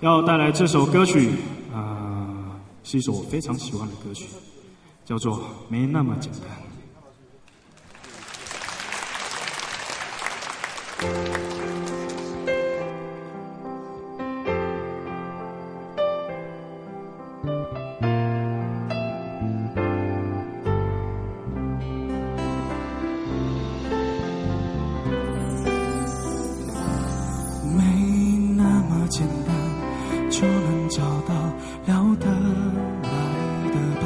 要带来这首歌曲啊，是一首我非常喜欢的歌曲，叫做《没那么简单》。没那么简单就能找到聊得来的伴，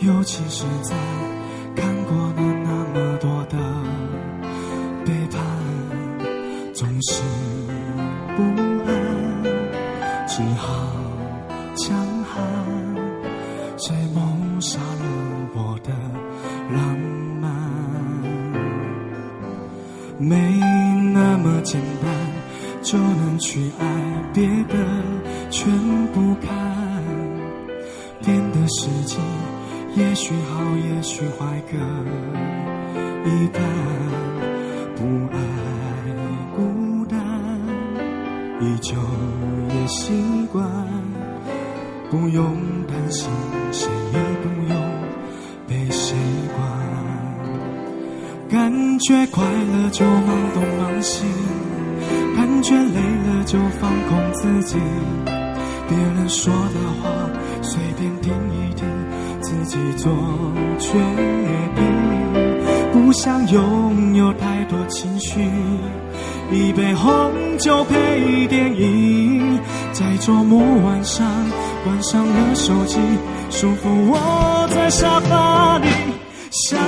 尤其是在看过了那么多的背叛，总是不安，只好强悍，谁谋杀了我的浪漫？没那么简单。就能去爱，别的全不看。变的世界，也许好，也许坏，各一半。不爱孤单，依旧也习惯。不用担心，谁也不用被谁管。感觉快乐就忙东忙西，感觉累了就放空自己。别人说的话随便听一听，自己做决定。不想拥有太多情绪，一杯红酒配电影，在周末晚上关上了手机，舒服窝在沙发里。相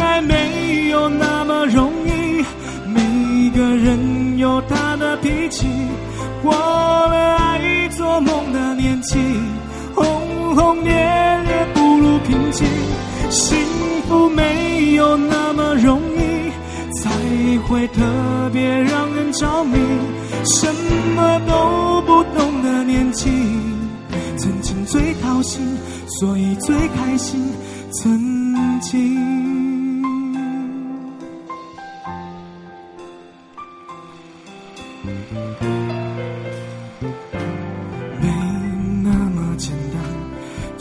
爱没有那么容易，他的脾气。过了爱做梦的年纪，轰轰烈烈不如平静。幸福没有那么容易，才会特别让人着迷。什么都不懂的年纪，曾经最掏心，所以最开心。曾经。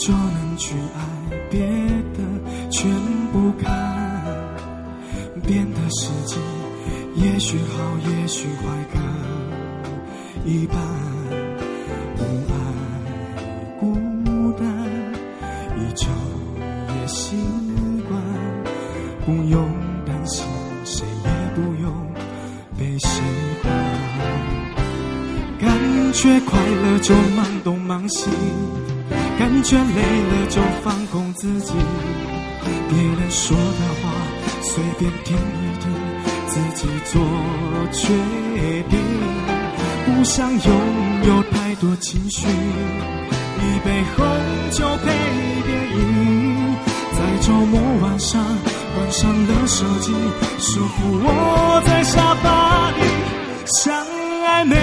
就能去爱，别的全不看。变的世界，也许好，也许坏，各一半。不爱。孤单，依旧也习惯。不用担心，谁也不用被谁管。感觉快乐就忙东忙西，感觉累了就放空自己。别人说的话随便听一听，自己做决定。不想拥有太多情绪，一杯红酒配电影，在周末晚上关上了手机，舒服窝在沙发里。相爱没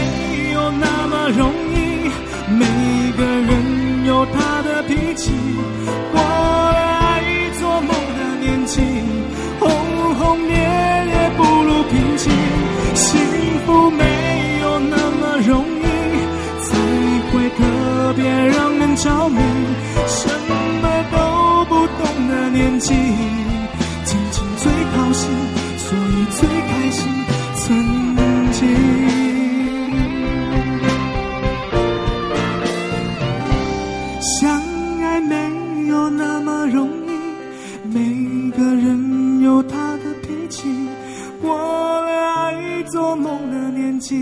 有那么容易，起。过了爱做梦的年纪，轰轰烈烈不如平静。幸福没有那么容易，才会特别让人着迷。什么都不懂的年纪，梦的年纪，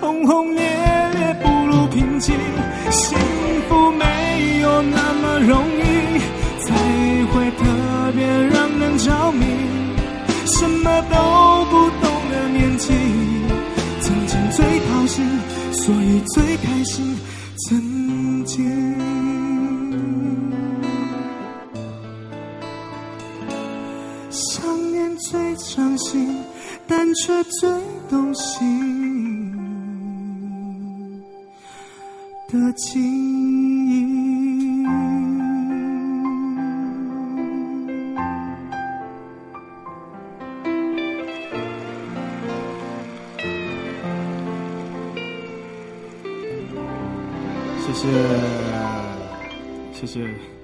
轰轰烈烈不如平静。幸福没有那么容易，才会特别让人着迷。什么都不懂的年纪，曾经最掏心，所以最开心。曾经。想念最伤心，但却最动心的记忆。谢谢，谢谢。